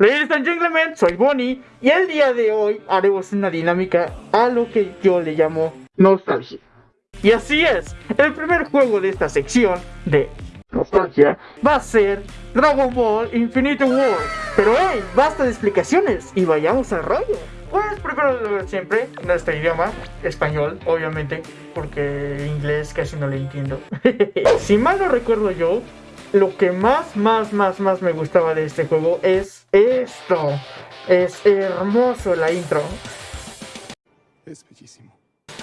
Ladies and gentlemen, soy Bonnie y el día de hoy haremos una dinámica a lo que yo le llamo nostalgia. Y así es, el primer juego de esta sección de nostalgia va a ser Dragon Ball Infinite War. Pero hey, basta de explicaciones y vayamos al rollo. Pues primero siempre, nuestro idioma, español, obviamente, porque inglés casi no le entiendo. si mal no recuerdo yo, lo que más, más, más, más me gustaba de este juego es esto. Es hermoso la intro. Es bellísimo.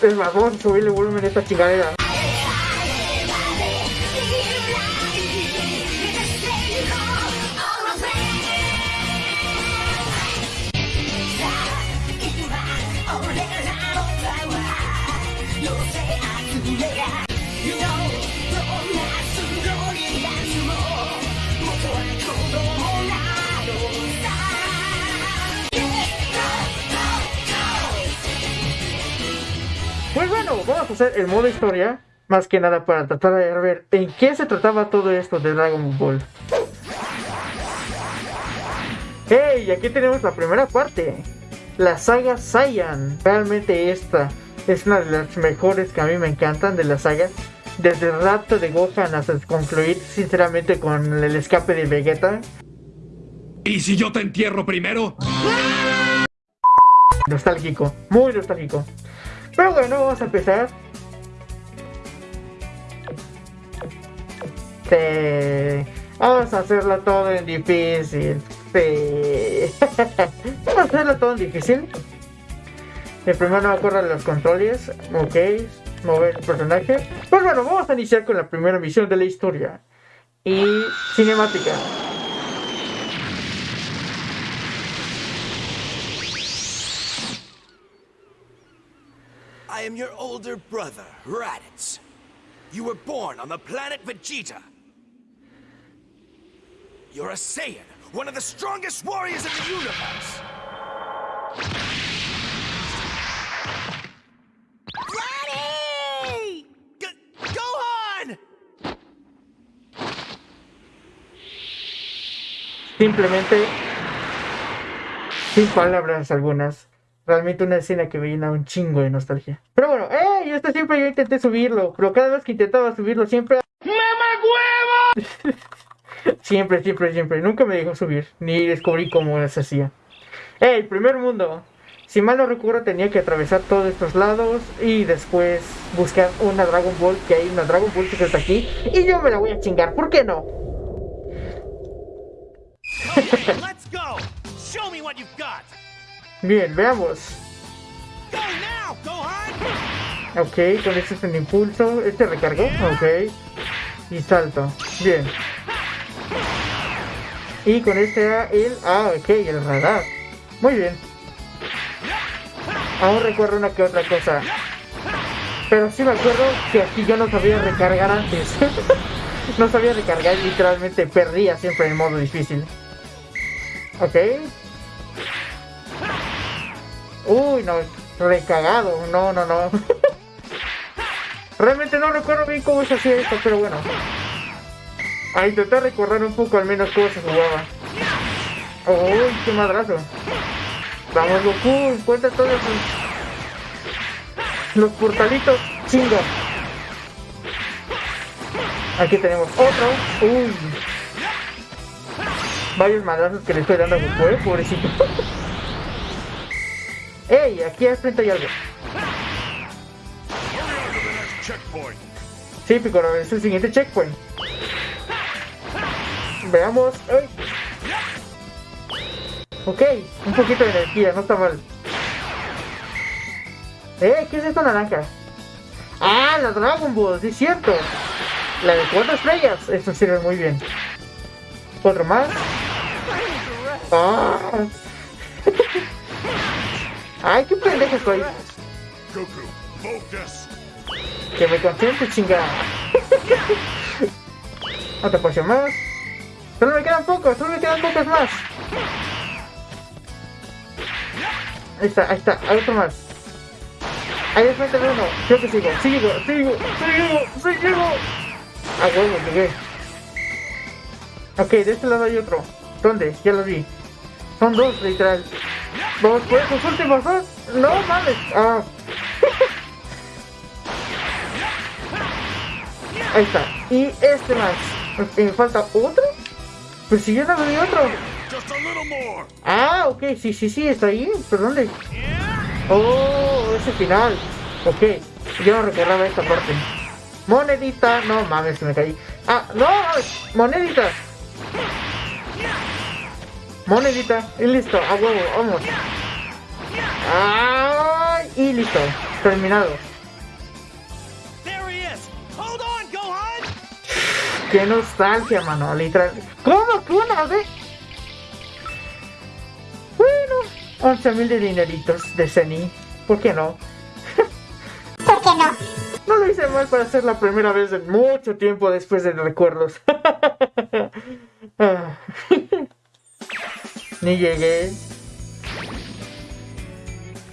Es más, vamos a subirle volumen a esta chingadera. Pues bueno, vamos a hacer el modo historia, más que nada para tratar de ver en qué se trataba todo esto de Dragon Ball. ¡Hey! Aquí tenemos la primera parte, la saga Saiyan. Realmente esta es una de las mejores que a mí me encantan de la saga. Desde el rapto de Gohan hasta concluir sinceramente con el escape de Vegeta. ¿Y si yo te entierro primero? Nostálgico, muy nostálgico. Pero bueno, vamos a empezar. Vamos a hacerlo todo en difícil. vamos a hacerlo todo en difícil. El primero no me acuerdo de los controles. Ok. Mover el personaje. Pues bueno, vamos a iniciar con la primera misión de la historia. Y cinemática. Am your older brother, Raditz. You were born on the planet Vegeta. You're a Saiyan, one of the strongest warriors in the universe. Raddy! G Gohan! Simplemente, sin palabras algunas, realmente una escena que me llena un chingo de nostalgia. Pero bueno, ¡eh! Esto siempre yo intenté subirlo, pero cada vez que intentaba subirlo siempre... ¡Mama huevo! siempre, siempre, siempre. Nunca me dejó subir, ni descubrí cómo se hacía. ¡Ey! Primer mundo. Si mal no recuerdo tenía que atravesar todos estos lados y después buscar una Dragon Ball, que hay una Dragon Ball que está aquí, y yo me la voy a chingar, ¿por qué no? Let's go! Bien, veamos. Ok, con este es el impulso. Este recargó. Ok. Y salto. Bien. Y con este el... Ah, ok, el radar. Muy bien. Aún recuerdo una que otra cosa. Pero sí me acuerdo que aquí yo no sabía recargar antes. no sabía recargar y literalmente perdía siempre en modo difícil. Ok. Uy, no, recagado. No, no, no. Realmente no recuerdo bien cómo se hacía esto, pero bueno. A intentar recordar un poco al menos cómo se jugaba. Uy, qué madrazo. Vamos, Goku, encuentra todos los, los portalitos. Chinga. Aquí tenemos otro. Uy. Varios madrazos que le estoy dando a Goku, eh, pobrecito. ¡Ey! Aquí al frente hay algo. Sí, Piccolo, es el siguiente checkpoint. Veamos. ¡Ay! Ok, un poquito de energía, no está mal. ¡Eh! ¿Qué es esta naranja? ¡Ah! La Dragon Ball, sí cierto. La de cuatro estrellas. Esto sirve muy bien. Otro más. ¡Ah! ¡Ay, qué pendejo estoy! Que me concentre, chingada. Otra poción más. Solo me quedan pocos, solo me quedan pocos más. Ahí está, ahí está, hay otro más. Ahí es frente uno. Creo que sigo, sigo, sigo, sigo, sigo. A huevo, llegué. Ok, de este lado hay otro. ¿Dónde? Ya lo vi. Son dos, literal. Vamos por esos últimos dos. No mames. Ah. Ahí está. Y este más. ¿Me falta otro? Pues si yo no vi otro. Ah, ok, sí, sí, sí, está ahí. ¿Pero dónde? Oh, ese final. Ok, yo no recordaba esta parte. Monedita, no mames, que me caí. Ah, no, monedita. Monedita, y listo, a huevo, vamos. Ay, y listo, terminado. Qué nostalgia, mano, literal. ¿Cómo que una vez? Bueno, 11 mil de dineritos de Zeni. ¿Por qué no? ¿Por qué no? No lo hice mal para ser la primera vez en mucho tiempo después de recuerdos. Ah. Ni llegué.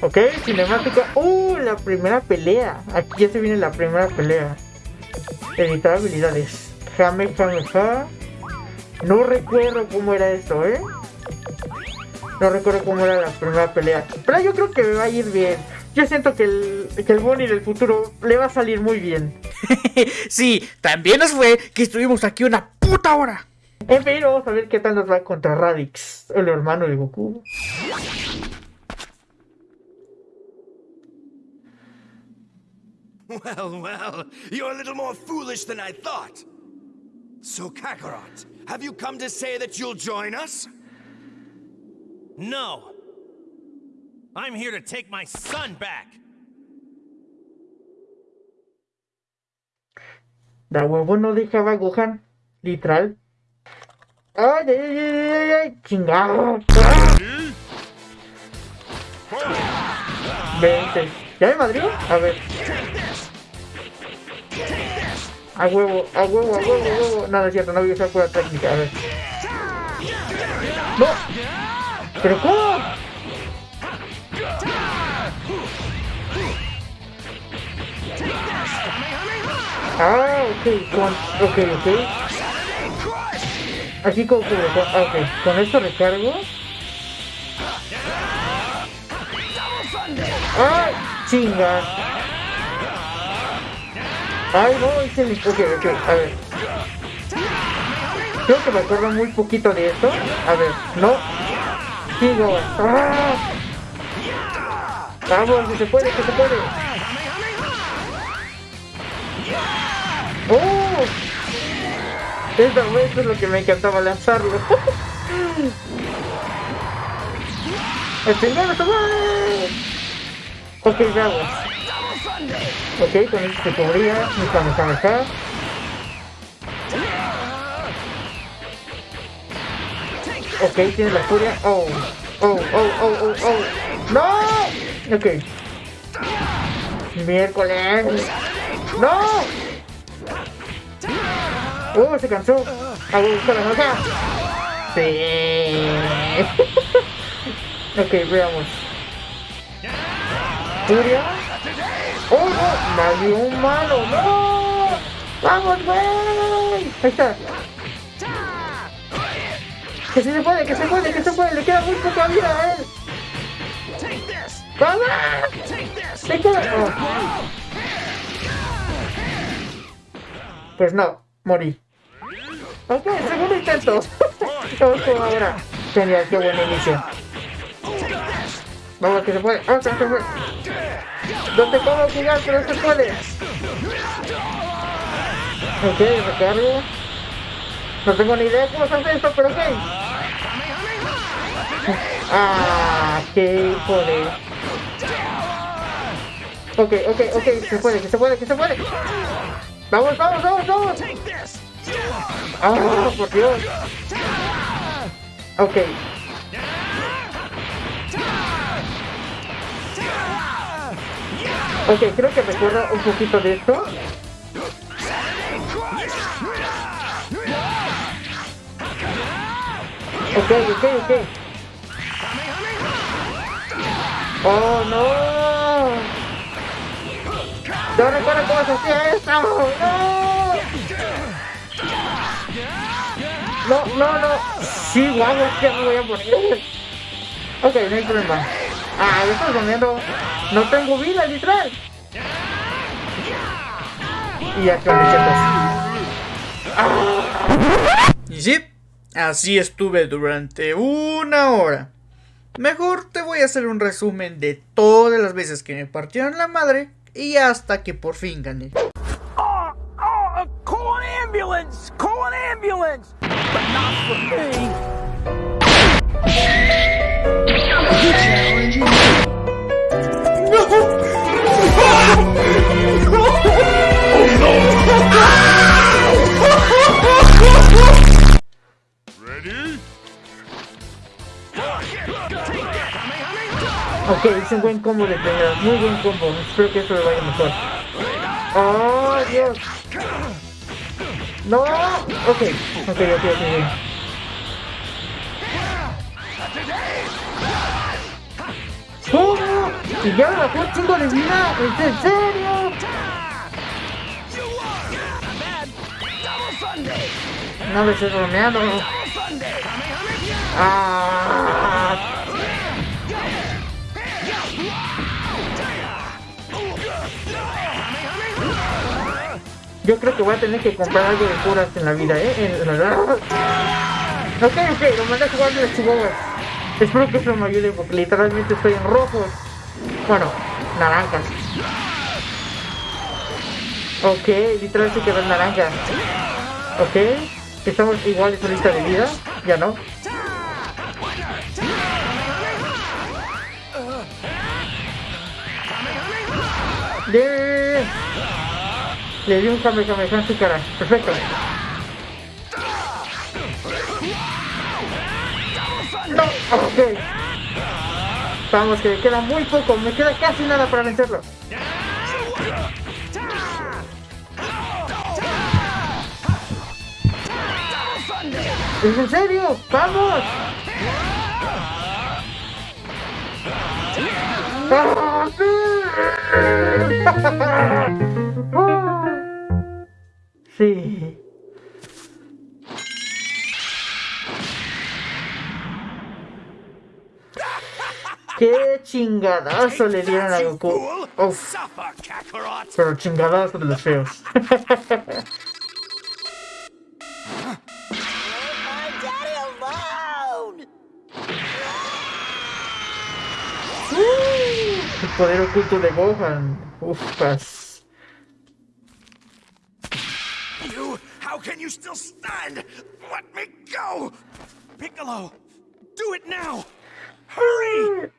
Ok, cinemática. ¡Uh! La primera pelea. Aquí ya se viene la primera pelea. Editar habilidades. Jame, jame, ja. No recuerdo cómo era esto, ¿eh? No recuerdo cómo era la primera pelea. Pero yo creo que me va a ir bien. Yo siento que el, que el Bonnie del futuro le va a salir muy bien. sí, también nos fue que estuvimos aquí una puta hora. En fin, vamos a ver qué tal nos va contra Radix, el hermano de Goku. Well, well, you're a little more foolish than I thought. So, Kakarot, have you come to say that you'll join us? No. I'm here to take my son back. Da huevo no dejaba a Gohan, literal. ¡Ay, ay, ay, ay, ay! ¡Chingado! Vente. ¿Ya me madrió? A ver. A huevo, a huevo, a huevo, a huevo. No es cierto, no voy a usar pura técnica. A ver. ¡No! ¿Pero cómo? Ah, ok, ok, ok. Así como, como- con, ah, ok, con esto recargo. ¡Ay! ¡Chinga! ¡Ay, no! Hice el... Ok, ok, a ver. Creo que me acuerdo muy poquito de esto. A ver, no. Sigo. ¡Ah! Vamos, que se puede, que se puede. ¡Oh! Vez es lo que me encantaba lanzarlo. ¡El mal! Ok, veamos. Ok, con esto se cubría. Mi Kamehameha. Ok, tiene la furia. Oh, oh, oh, oh, oh, oh. ¡No! Ok. Miércoles. ¡No! ¡Uh! Se cansó. A buscar la acá. Sí. ok, veamos. Furia. ¡Oh, no! ¡Nadie humano! ¡No! ¡Vamos, güey! Ahí está. Que se puede, que se puede, que se puede. Le queda muy poca vida a él. ¡Vamos! ¡Le queda! oh. Pues no, morí. Ok, segundo intento. Con ahora. Genial, qué buen inicio. Vamos, que se puede. Vamos, que se puede. No te puedo jugar, pero se puede. Ok, recargo. No tengo ni idea cómo se hace esto, pero ok. Ah, qué joder. Ok, ok, ok, se puede, que se puede, que se puede. Vamos, vamos, vamos, vamos. Ah, por Dios. Ok. Ok, creo que recuerdo un poquito de esto. Ok, ok, ok. Oh, no. No recuerdo cómo se hacía esto. No. No, no, no. Sí, guau, es que me voy a poner. Ok, no hay problema. Ah, me estoy comiendo. No tengo vida, literal. Y ya con Y sí, así estuve durante una hora. Mejor te voy a hacer un resumen de todas las veces que me partieron la madre y hasta que por fin gané. Oh, oh, call an ambulance! Call an ambulance! Not for me. Ready? Ok, hice un buen combo de primera. Muy buen combo. Espero que esto le vaya mejor. ¡Oh, Dios! ¡No! Ok, ok, ok, ok. ok. ¿Cómo? ¿Y ya me bajó un chingo de vida? ¿Es en serio? No me estoy bromeando. Ah. Yo creo que voy a tener que comprar algo de curas en la vida, ¿eh? En- en la- Ok, ok, lo mandé a jugar de los chihuahuas. Espero que eso me ayude porque literalmente estoy en rojos. Bueno, naranjas. Ok, literal se quedó en naranja. Ok, estamos iguales ahorita de vida. Ya no. Bien. Le di un Kamehameha en su cara. Perfecto. No, ok. Vamos, que me queda muy poco. Me queda casi nada para vencerlo. ¿Es en serio? ¡Vamos! ¡Ah, sí! Sí. ¡Qué chingadazo le dieron a Goku! Uf, pero chingadazo de los feos. El poder oculto de Gohan. Ufas. You, how can you still stand? Let me go! Piccolo, do it now! Hurry!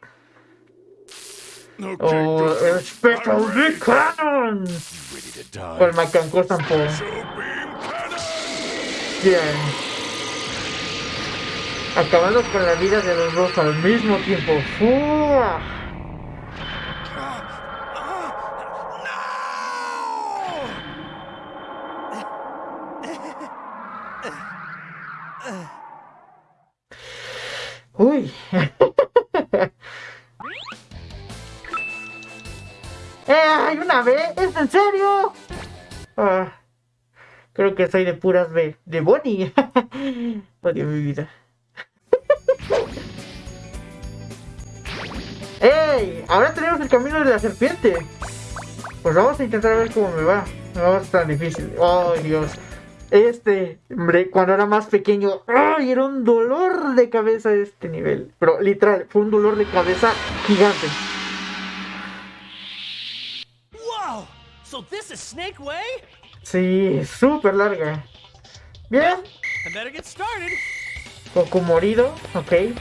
Okay, Oh, Goku. Special Big Cannon. Ready to die. O el Macanco tampoco. Bien. Acabando con la vida de los dos al mismo tiempo. ¡Fua! ¿Es en serio? Ah, creo que soy de puras B. De Bonnie. Odio mi vida. ¡Ey! Ahora tenemos el camino de la serpiente. Pues vamos a intentar ver cómo me va. No ser tan difícil. ¡Oh, Dios! Este, hombre, cuando era más pequeño, ¡ay! Era un dolor de cabeza este nivel. Pero literal, fue un dolor de cabeza gigante. So this is Snake Way? Sí, súper larga. Bien, I better get started. Goku morido, ok.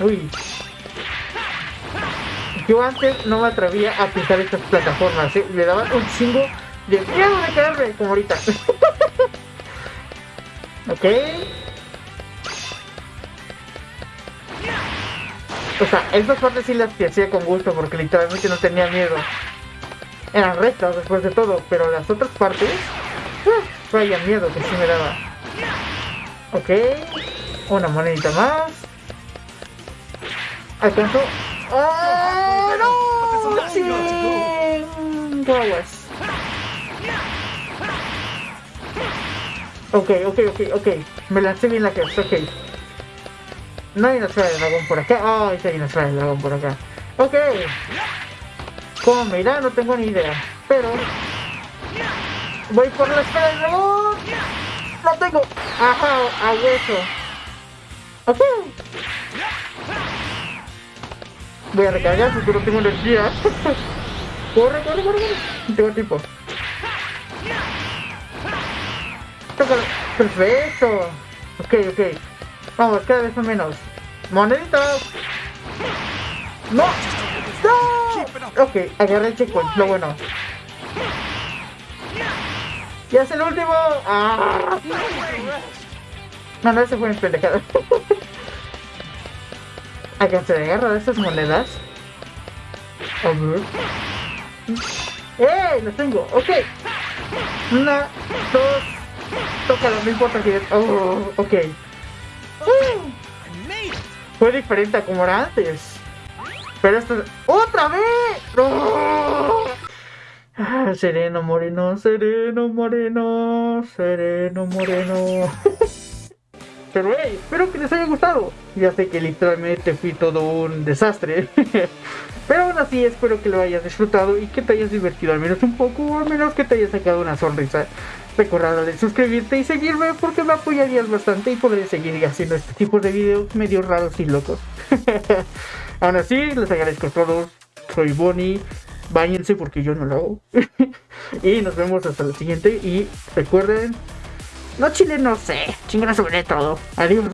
Uy. Yo antes no me atrevía a pisar estas plataformas, ¿eh? me daban un chingo de miedo de caerme, como ahorita. ok. O sea, esas partes sí las hacía con gusto porque literalmente no tenía miedo. Eran rectas después de todo, pero las otras partes... Eh, ah, vaya miedo que sí me daba. Ok. Una monedita más. ¿Alcanzo? ¡Oh, no! ¡Sí! Guaguas. Ok, ok, ok, ok. Me lancé bien la cresta, ok. No hay de dragón por acá. Ah, sí hay de dragón por acá. Ok. ¿Cómo me irá? No tengo ni idea. Pero... Voy por la esfera de dragón. ¡Lo tengo! Ajá, a hueso. Ok. Voy a recargar porque no tengo energía. corre, corre, corre, corre. No tengo tiempo. Perfecto. Ok, ok. Vamos, cada vez menos. ¡Moneditas! ¡No! ¡No! Ok, agarré el checkpoint, lo bueno. ¡Ya es el último! ¡Ah! No, no, ese fue mi pendejada. ¿Alcancé a agarrar estas monedas? A ver. ¡Eh! ¡Las tengo! ¡Ok! Una, dos. Tócalo, no importa que. Oh, ok. Fue diferente a como era antes. Pero esto. ¡Otra vez! ¡No! Ah, sereno moreno, sereno moreno, sereno moreno. Pero hey, espero que les haya gustado. Ya sé que literalmente fui todo un desastre. Pero aún así espero que lo hayas disfrutado y que te hayas divertido al menos un poco al menos que te hayas sacado una sonrisa. Recuerda de suscribirte y seguirme porque me apoyarías bastante y podré seguir haciendo este tipo de videos medio raros y locos. aún así, les agradezco a todos. Soy Bonnie. Báñense porque yo no lo hago. y nos vemos hasta la siguiente. Y recuerden, no chile, no sé. Chingona sobre todo. Adiós.